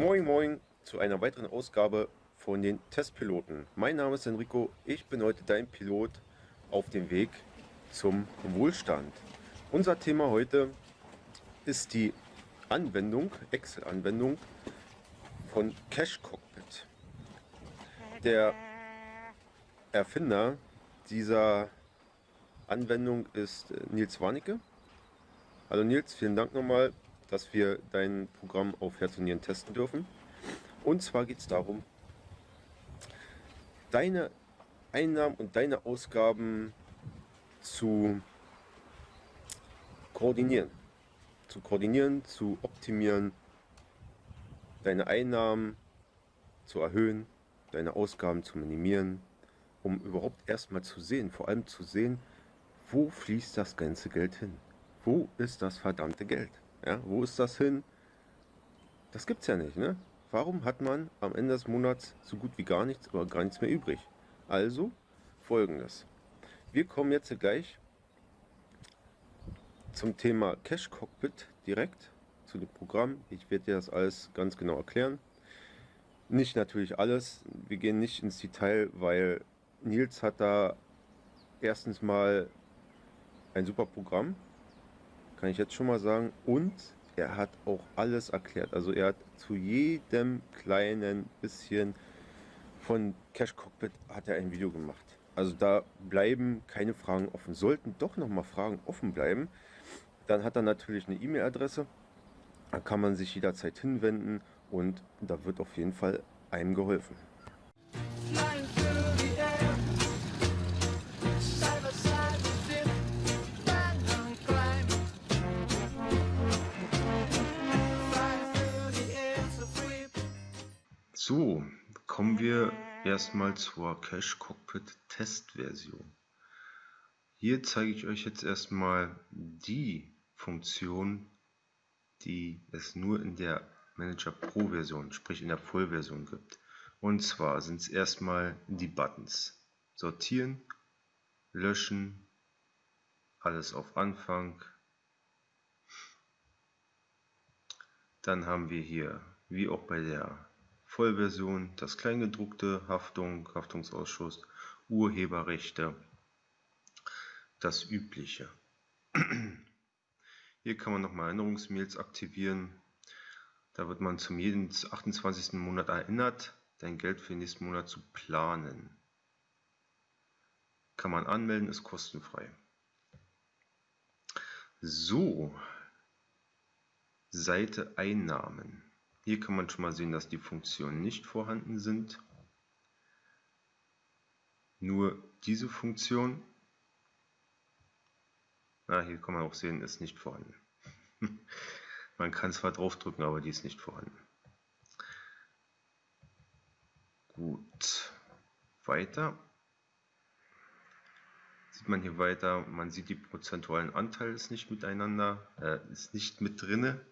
Moin Moin zu einer weiteren Ausgabe von den Testpiloten. Mein Name ist Enrico, ich bin heute dein Pilot auf dem Weg zum Wohlstand. Unser Thema heute ist die Anwendung, Excel-Anwendung von Cache Cockpit. Der Erfinder dieser Anwendung ist äh, Nils Warnecke. Hallo Nils, vielen Dank nochmal, dass wir dein Programm auf Herz und Nieren testen dürfen. Und zwar geht es darum, deine Einnahmen und deine Ausgaben zu koordinieren. Zu koordinieren, zu optimieren, deine Einnahmen zu erhöhen, deine Ausgaben zu minimieren, um überhaupt erstmal zu sehen, vor allem zu sehen, wo fließt das ganze Geld hin? Wo ist das verdammte Geld? Ja, wo ist das hin? Das gibt's ja nicht, ne? Warum hat man am Ende des Monats so gut wie gar nichts oder gar nichts mehr übrig? Also folgendes. Wir kommen jetzt gleich zum Thema Cache Cockpit direkt zu dem Programm. Ich werde dir das alles ganz genau erklären. Nicht natürlich alles. Wir gehen nicht ins Detail, weil Nils hat da erstens mal ein super Programm, kann ich jetzt schon mal sagen. Und er hat auch alles erklärt. Also er hat zu jedem kleinen bisschen von Cash Cockpit hat er ein Video gemacht. Also da bleiben keine Fragen offen. Sollten doch noch mal Fragen offen bleiben, dann hat er natürlich eine E-Mail-Adresse. Da kann man sich jederzeit hinwenden und da wird auf jeden Fall einem geholfen. So, kommen wir erstmal zur Cache Cockpit Testversion. Hier zeige ich euch jetzt erstmal die Funktion, die es nur in der Manager Pro Version, sprich in der Vollversion gibt. Und zwar sind es erstmal die Buttons. Sortieren, löschen, alles auf Anfang. Dann haben wir hier, wie auch bei der Vollversion, das Kleingedruckte, Haftung, Haftungsausschuss, Urheberrechte, das Übliche. Hier kann man nochmal Erinnerungsmails aktivieren. Da wird man zum jeden 28. Monat erinnert, dein Geld für den nächsten Monat zu planen. Kann man anmelden, ist kostenfrei. So, Seite Einnahmen. Hier kann man schon mal sehen, dass die Funktionen nicht vorhanden sind. Nur diese Funktion, na, hier kann man auch sehen, ist nicht vorhanden. man kann zwar draufdrücken, aber die ist nicht vorhanden. Gut, weiter. Sieht man hier weiter, man sieht die prozentualen Anteile ist nicht miteinander, äh, ist nicht mit drinne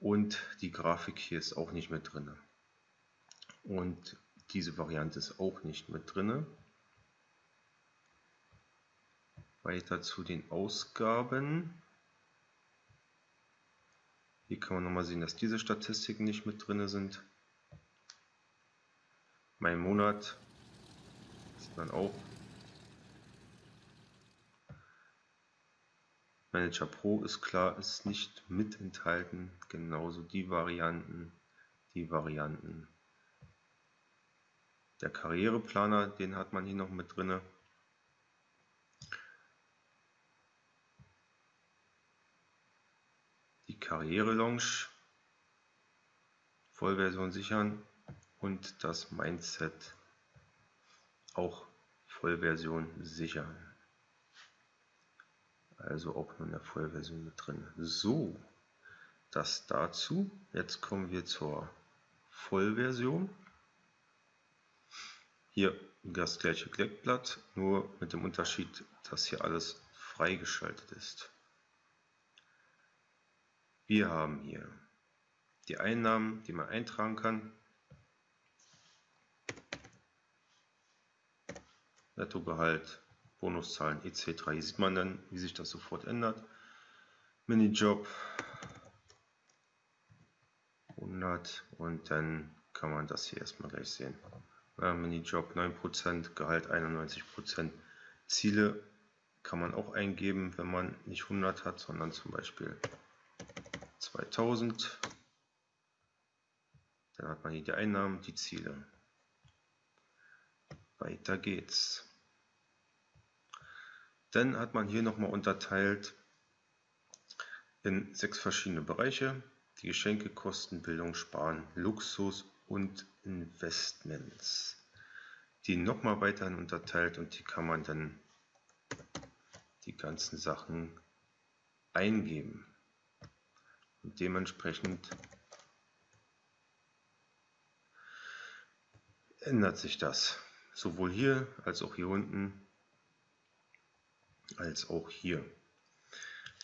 und die Grafik hier ist auch nicht mit drin. Und diese Variante ist auch nicht mit drin. Weiter zu den Ausgaben. Hier kann man nochmal sehen, dass diese Statistiken nicht mit drin sind. Mein Monat sieht man auch Manager Pro ist klar, ist nicht mit enthalten, genauso die Varianten, die Varianten. Der Karriereplaner, den hat man hier noch mit drin. Die Karriere-Lounge, Vollversion sichern und das Mindset auch Vollversion sichern. Also auch nur in der Vollversion mit drin. So, das dazu. Jetzt kommen wir zur Vollversion. Hier das gleiche Kleckblatt, nur mit dem Unterschied, dass hier alles freigeschaltet ist. Wir haben hier die Einnahmen, die man eintragen kann. Nettogehalt, Bonuszahlen etc. Hier sieht man dann, wie sich das sofort ändert. Minijob Monat und dann kann man das hier erstmal gleich sehen. Ja, Minijob 9%, Gehalt 91%. Ziele kann man auch eingeben, wenn man nicht 100 hat, sondern zum Beispiel 2000. Dann hat man hier die Einnahmen, die Ziele. Weiter geht's. Dann hat man hier nochmal unterteilt in sechs verschiedene Bereiche. Die Geschenke, Kosten, Bildung, Sparen, Luxus und Investments. Die nochmal weiterhin unterteilt und die kann man dann die ganzen Sachen eingeben. Und dementsprechend ändert sich das. Sowohl hier als auch hier unten als auch hier.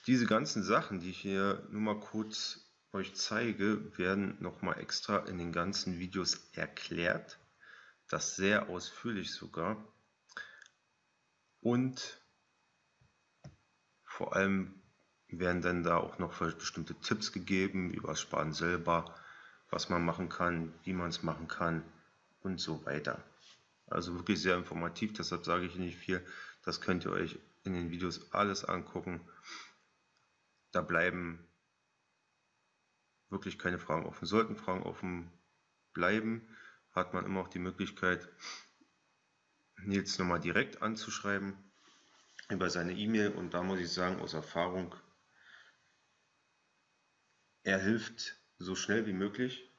Diese ganzen Sachen, die ich hier nur mal kurz euch zeige, werden nochmal extra in den ganzen Videos erklärt. Das sehr ausführlich sogar. Und vor allem werden dann da auch noch bestimmte Tipps gegeben über das Sparen selber, was man machen kann, wie man es machen kann und so weiter. Also wirklich sehr informativ, deshalb sage ich nicht viel. Das könnt ihr euch in den Videos alles angucken. Da bleiben wirklich keine Fragen offen. Sollten Fragen offen bleiben, hat man immer auch die Möglichkeit, Nils nochmal direkt anzuschreiben über seine E-Mail und da muss ich sagen, aus Erfahrung, er hilft so schnell wie möglich.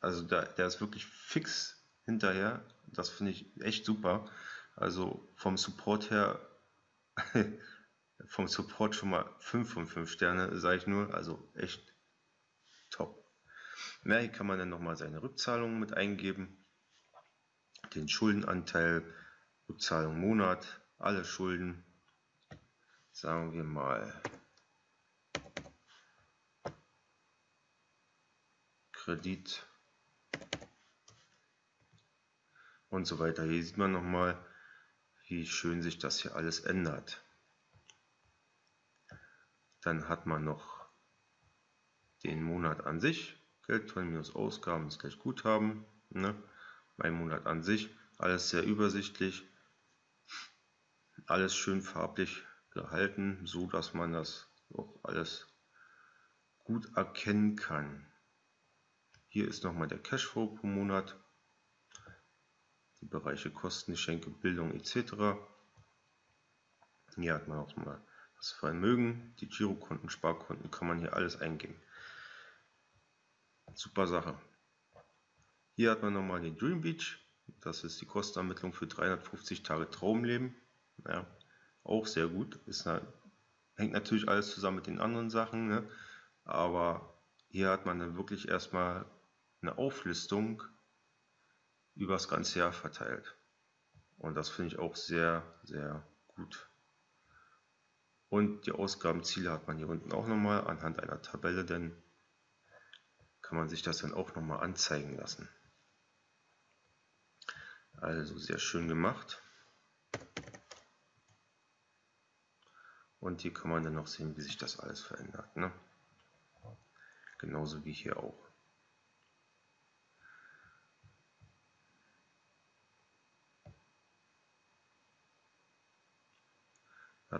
Also da, der ist wirklich fix hinterher. Das finde ich echt super. Also vom Support her, vom Support schon mal 5 von 5 Sterne, sage ich nur. Also echt top. Ja, hier kann man dann nochmal seine Rückzahlungen mit eingeben. Den Schuldenanteil, Rückzahlung Monat, alle Schulden, sagen wir mal Kredit und so weiter. Hier sieht man nochmal, wie schön sich das hier alles ändert. Dann hat man noch den Monat an sich, Geldtonnen minus Ausgaben ist gleich Guthaben, ne? mein Monat an sich, alles sehr übersichtlich, alles schön farblich gehalten, so dass man das auch alles gut erkennen kann. Hier ist nochmal der Cashflow pro Monat, die Bereiche Kosten, Geschenke, Bildung etc. Hier hat man auch mal das Vermögen, die Girokonten, Sparkonten, kann man hier alles eingeben. Super Sache. Hier hat man nochmal den Dream Beach, das ist die Kostenermittlung für 350 Tage Traumleben. Ja, auch sehr gut. Ist hängt natürlich alles zusammen mit den anderen Sachen, ne? aber hier hat man dann wirklich erstmal eine Auflistung über das ganze Jahr verteilt. Und das finde ich auch sehr, sehr gut. Und die Ausgabenziele hat man hier unten auch nochmal anhand einer Tabelle, denn kann man sich das dann auch nochmal anzeigen lassen. Also sehr schön gemacht. Und hier kann man dann noch sehen, wie sich das alles verändert. Ne? Genauso wie hier auch.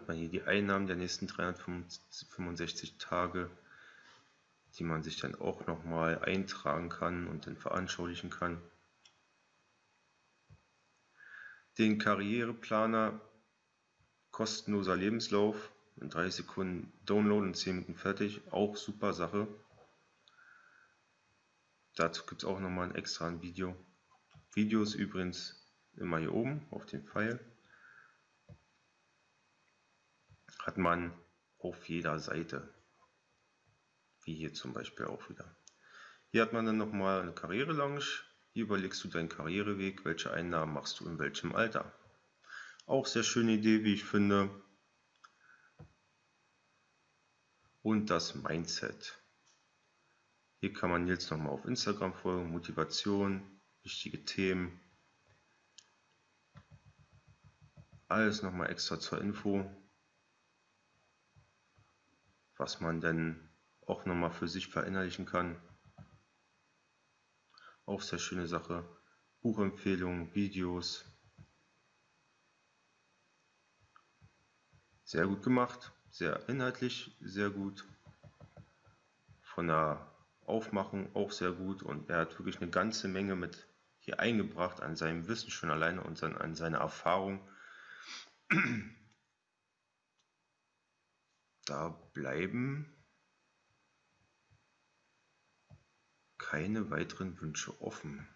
Man hier die Einnahmen der nächsten 365 Tage, die man sich dann auch nochmal eintragen kann und dann veranschaulichen kann. Den Karriereplaner kostenloser Lebenslauf in 30 Sekunden Download und 10 Minuten fertig. Auch super Sache. Dazu gibt es auch nochmal ein extra Video. Videos übrigens immer hier oben auf dem Pfeil. Hat man auf jeder Seite. Wie hier zum Beispiel auch wieder. Hier hat man dann nochmal eine Karriere-Lounge. Hier überlegst du deinen Karriereweg, welche Einnahmen machst du in welchem Alter. Auch sehr schöne Idee, wie ich finde. Und das Mindset. Hier kann man jetzt nochmal auf Instagram folgen, Motivation, wichtige Themen. Alles nochmal extra zur Info, was man dann auch nochmal für sich verinnerlichen kann. Auch sehr schöne Sache. Buchempfehlungen, Videos. Sehr gut gemacht, sehr inhaltlich, sehr gut. Von der Aufmachung auch sehr gut und er hat wirklich eine ganze Menge mit hier eingebracht an seinem Wissen schon alleine und an seiner Erfahrung. Da bleiben keine weiteren Wünsche offen.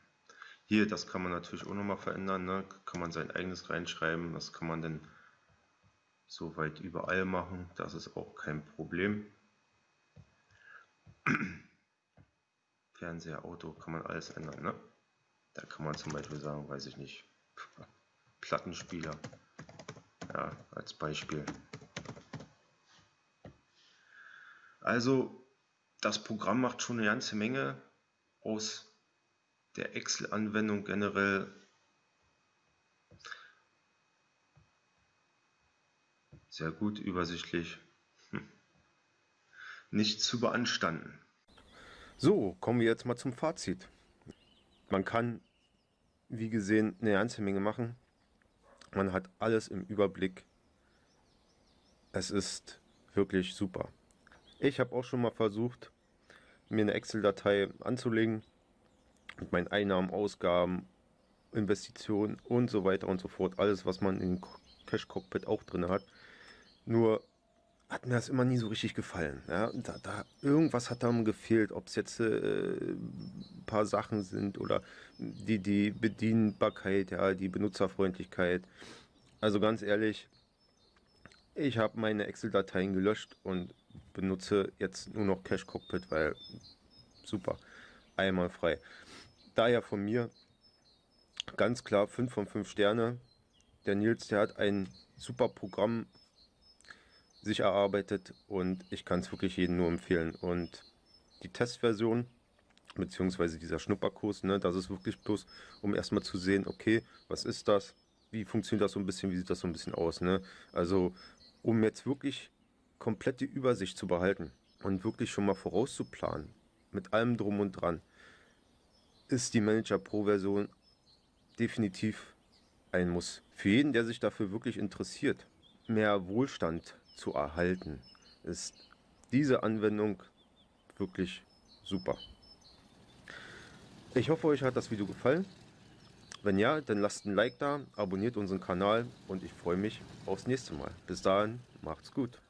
Hier, das kann man natürlich auch nochmal verändern, ne? kann man sein eigenes reinschreiben, das kann man dann soweit überall machen, das ist auch kein Problem. Fernseher, Auto, kann man alles ändern. Ne? Da kann man zum Beispiel sagen, weiß ich nicht, Plattenspieler, ja, als Beispiel. Also das Programm macht schon eine ganze Menge aus der Excel-Anwendung generell. Sehr gut, übersichtlich. Hm. Nicht zu beanstanden. So, kommen wir jetzt mal zum Fazit. Man kann, wie gesehen, eine ganze Menge machen. Man hat alles im Überblick. Es ist wirklich super. Ich habe auch schon mal versucht, mir eine Excel-Datei anzulegen mit meinen Einnahmen, Ausgaben, Investitionen und so weiter und so fort. Alles, was man in Cash Cockpit auch drin hat. Nur hat mir das immer nie so richtig gefallen. Ja? Da, da, irgendwas hat da gefehlt, ob es jetzt äh, ein paar Sachen sind oder die, die Bedienbarkeit, ja, die Benutzerfreundlichkeit. Also ganz ehrlich, ich habe meine Excel-Dateien gelöscht und benutze jetzt nur noch Cache Cockpit, weil super, einmal frei. Daher von mir ganz klar 5 von 5 Sterne. Der Nils, der hat ein super Programm sich erarbeitet und ich kann es wirklich jedem nur empfehlen. Und die Testversion, beziehungsweise dieser Schnupperkurs, ne, das ist wirklich bloß, um erstmal zu sehen, okay, was ist das, wie funktioniert das so ein bisschen, wie sieht das so ein bisschen aus. Ne? Also um jetzt wirklich komplette Übersicht zu behalten und wirklich schon mal vorauszuplanen, mit allem drum und dran, ist die Manager Pro Version definitiv ein Muss. Für jeden, der sich dafür wirklich interessiert, mehr Wohlstand zu erhalten, ist diese Anwendung wirklich super. Ich hoffe, euch hat das Video gefallen. Wenn ja, dann lasst ein Like da, abonniert unseren Kanal und ich freue mich aufs nächste Mal. Bis dahin, macht's gut.